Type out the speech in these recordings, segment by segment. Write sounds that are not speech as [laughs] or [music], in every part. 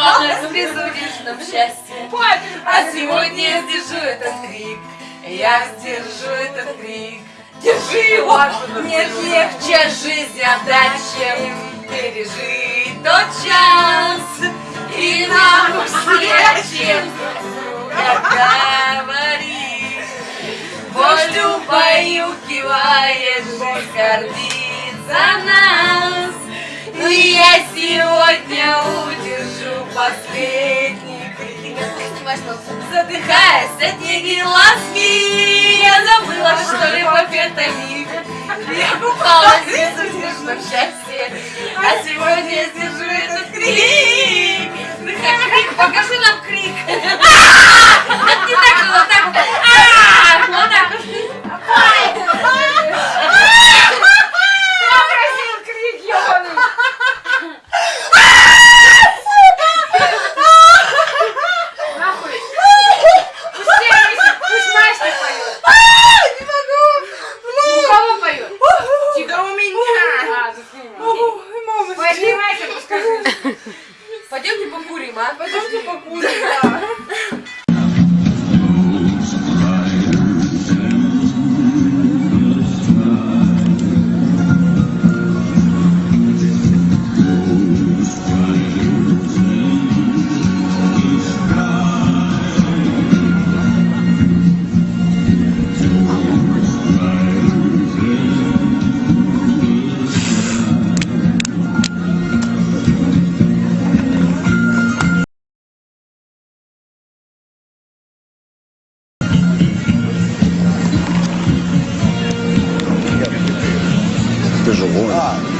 Ладно, присудишь нам счастье. А сегодня я сдержу этот крик. Я сдержу этот крик. Держи его! Нет легче жизнь отдать, чем пережить тот час. И нам все, чем говорит. Убаюкивает, жизнь гордится нас. Я сегодня удержу последний крик. Задыхаясь от неги ласки, я забыла, что это миг. Я купалась в безудержном счастье, а сегодня покурим, а? пойдемте покурим, да. Ты живой. Давай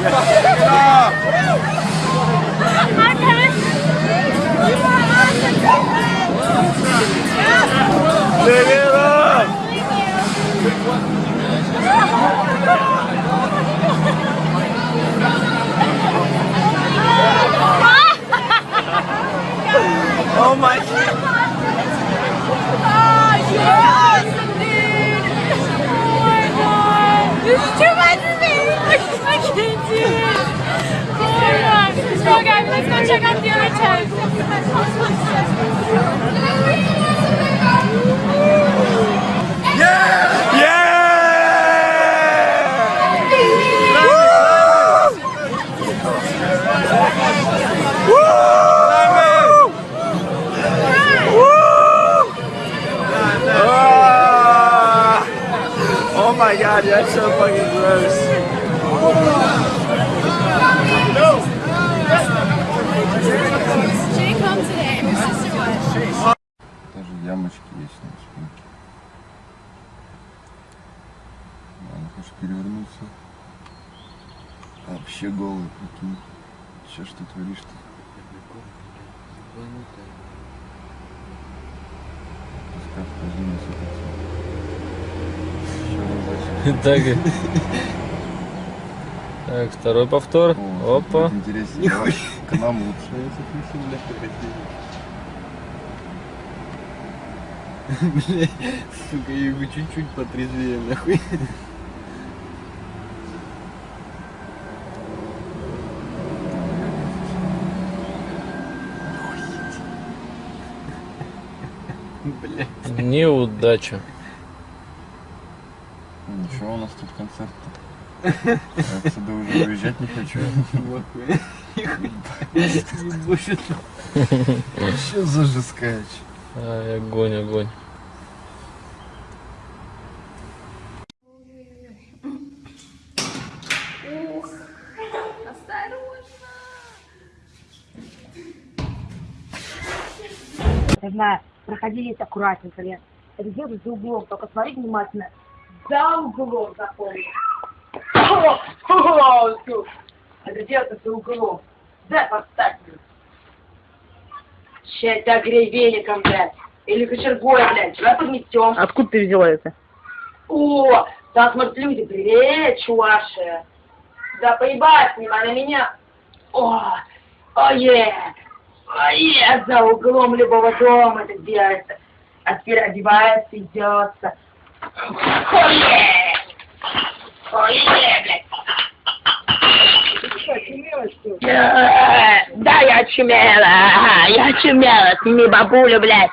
Yeah. [laughs] check out the other tent. Oh my god, that's so fucking gross. Вообще голый, прикинь. Че ж ты творишь-то? [laughs] Так. Так, второй повтор. О, Опа. Интереснее. Давай К нам лучше. [laughs] Бля, [laughs] сука, я бы чуть-чуть потрезвее, нахуй. Бля. Неудача. Ничего, у нас тут концерт. Я отсюда уже уезжать не хочу. Нахуй. Ебошит. Что за жескач? Ай, огонь, огонь. Я знаю, проходите аккуратненько, Лен. Где за углом, только смотри внимательно. За углом запомни. Это за углом? Да, поставь. Ща это огрей веником, блядь. Или кочергой, блядь. Давай подметем. Откуда ты взяла это? О, да, смотрят люди. Привет, чуваши. Да поебать, снимай на меня. О, ое. Ое, за углом любого дома это делается. А теперь одевается, идется. Ое. Ое, блядь. Э, Да, я чумела, я чумела, сними бабулю, блядь.